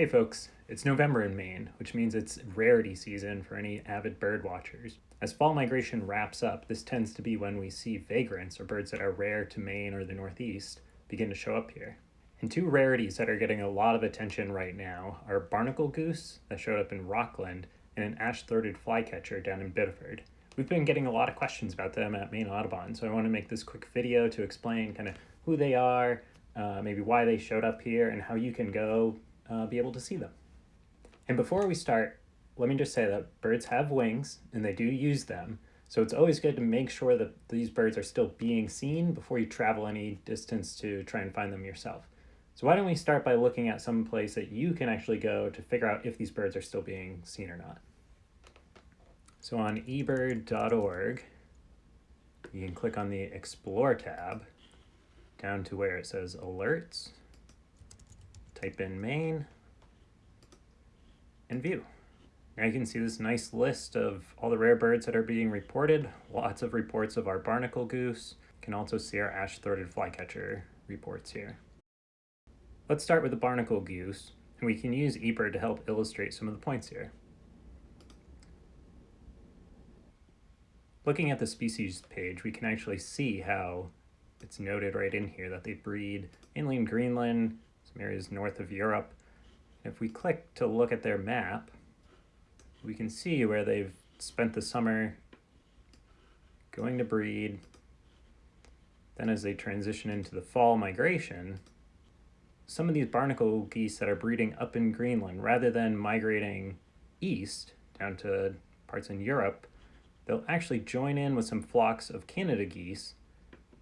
Hey folks, it's November in Maine, which means it's rarity season for any avid bird watchers. As fall migration wraps up, this tends to be when we see vagrants, or birds that are rare to Maine or the Northeast, begin to show up here. And two rarities that are getting a lot of attention right now are barnacle goose, that showed up in Rockland, and an ash-throated flycatcher down in Biddeford. We've been getting a lot of questions about them at Maine Audubon, so I want to make this quick video to explain kind of who they are, uh, maybe why they showed up here, and how you can go uh, be able to see them. And before we start, let me just say that birds have wings and they do use them. So it's always good to make sure that these birds are still being seen before you travel any distance to try and find them yourself. So why don't we start by looking at some place that you can actually go to figure out if these birds are still being seen or not. So on ebird.org, you can click on the Explore tab down to where it says Alerts type in Maine, and view. Now you can see this nice list of all the rare birds that are being reported. Lots of reports of our barnacle goose. You can also see our ash-throated flycatcher reports here. Let's start with the barnacle goose, and we can use eBird to help illustrate some of the points here. Looking at the species page, we can actually see how it's noted right in here that they breed mainly in Greenland, some areas north of Europe. If we click to look at their map, we can see where they've spent the summer going to breed. Then as they transition into the fall migration, some of these barnacle geese that are breeding up in Greenland, rather than migrating east down to parts in Europe, they'll actually join in with some flocks of Canada geese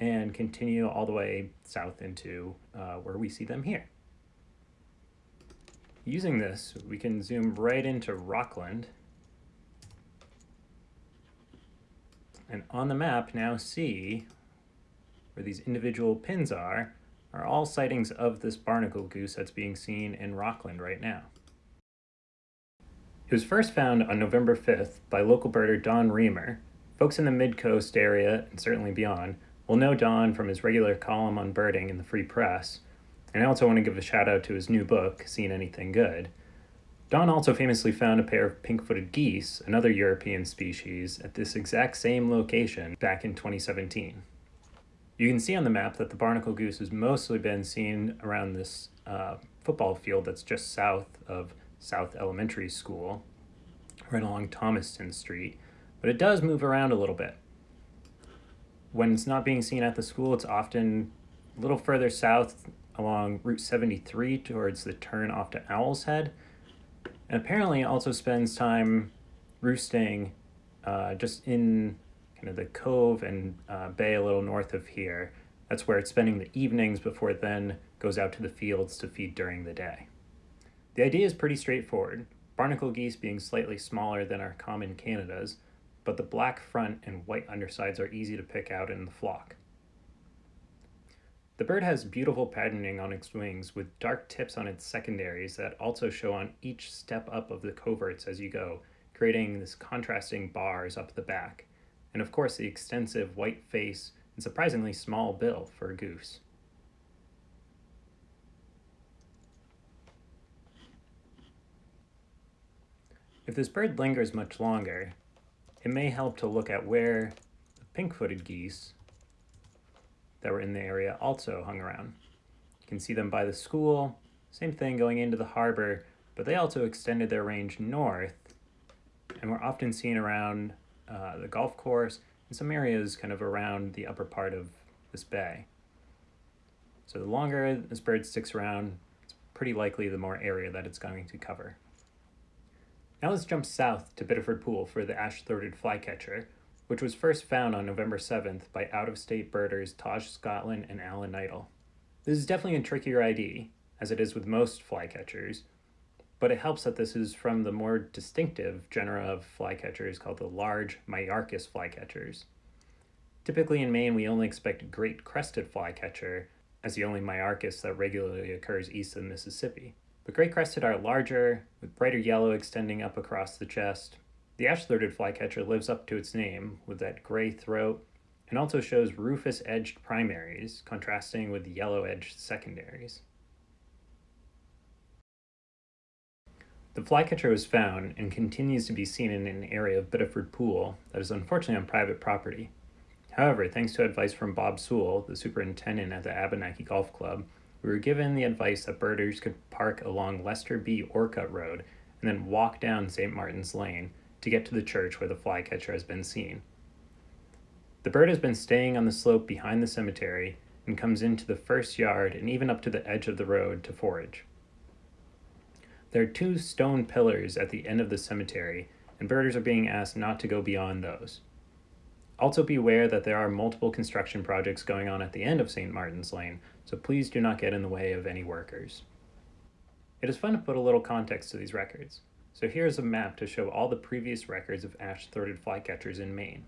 and continue all the way south into uh, where we see them here. Using this, we can zoom right into Rockland. And on the map now see where these individual pins are, are all sightings of this barnacle goose that's being seen in Rockland right now. It was first found on November 5th by local birder Don Reimer. Folks in the mid-coast area, and certainly beyond, will know Don from his regular column on birding in the Free Press, and I also want to give a shout out to his new book, Seen Anything Good. Don also famously found a pair of pink-footed geese, another European species, at this exact same location back in 2017. You can see on the map that the barnacle goose has mostly been seen around this uh, football field that's just south of South Elementary School, right along Thomaston Street, but it does move around a little bit. When it's not being seen at the school, it's often a little further south along Route 73 towards the turn off to Owl's Head. And apparently also spends time roosting uh, just in kind of the cove and uh, bay a little north of here. That's where it's spending the evenings before it then goes out to the fields to feed during the day. The idea is pretty straightforward, barnacle geese being slightly smaller than our common Canadas, but the black front and white undersides are easy to pick out in the flock. The bird has beautiful patterning on its wings with dark tips on its secondaries that also show on each step up of the coverts as you go, creating this contrasting bars up the back. And of course the extensive white face and surprisingly small bill for a goose. If this bird lingers much longer, it may help to look at where the pink-footed geese that were in the area also hung around. You can see them by the school, same thing going into the harbor, but they also extended their range north and were often seen around uh, the golf course and some areas kind of around the upper part of this bay. So the longer this bird sticks around, it's pretty likely the more area that it's going to cover. Now let's jump south to Biddeford Pool for the ash-throated flycatcher, which was first found on November 7th by out-of-state birders Taj Scotland and Alan Knightle. This is definitely a trickier ID, as it is with most flycatchers, but it helps that this is from the more distinctive genera of flycatchers called the large Myiarchus flycatchers. Typically in Maine, we only expect great crested flycatcher as the only Myiarchus that regularly occurs east of the Mississippi. But great crested are larger, with brighter yellow extending up across the chest, the ash-throated flycatcher lives up to its name with that gray throat and also shows rufous-edged primaries contrasting with yellow-edged secondaries. The flycatcher was found and continues to be seen in an area of Biddeford Pool that is unfortunately on private property. However, thanks to advice from Bob Sewell, the superintendent at the Abenakee Golf Club, we were given the advice that birders could park along Lester B. Orcutt Road and then walk down St. Martin's Lane to get to the church where the flycatcher has been seen. The bird has been staying on the slope behind the cemetery and comes into the first yard and even up to the edge of the road to forage. There are two stone pillars at the end of the cemetery, and birders are being asked not to go beyond those. Also beware that there are multiple construction projects going on at the end of St. Martin's Lane, so please do not get in the way of any workers. It is fun to put a little context to these records. So here is a map to show all the previous records of ash-throated flycatchers in Maine.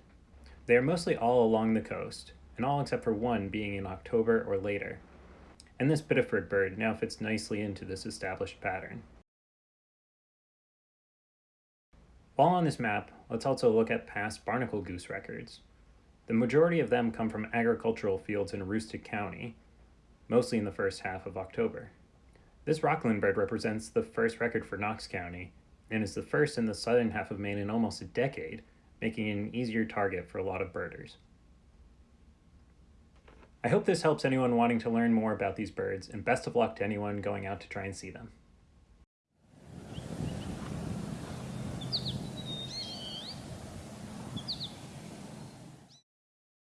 They are mostly all along the coast, and all except for one being in October or later. And this Biddeford bird now fits nicely into this established pattern. While on this map, let's also look at past barnacle goose records. The majority of them come from agricultural fields in Aroostook County, mostly in the first half of October. This Rockland bird represents the first record for Knox County, and is the first in the southern half of Maine in almost a decade, making it an easier target for a lot of birders. I hope this helps anyone wanting to learn more about these birds, and best of luck to anyone going out to try and see them.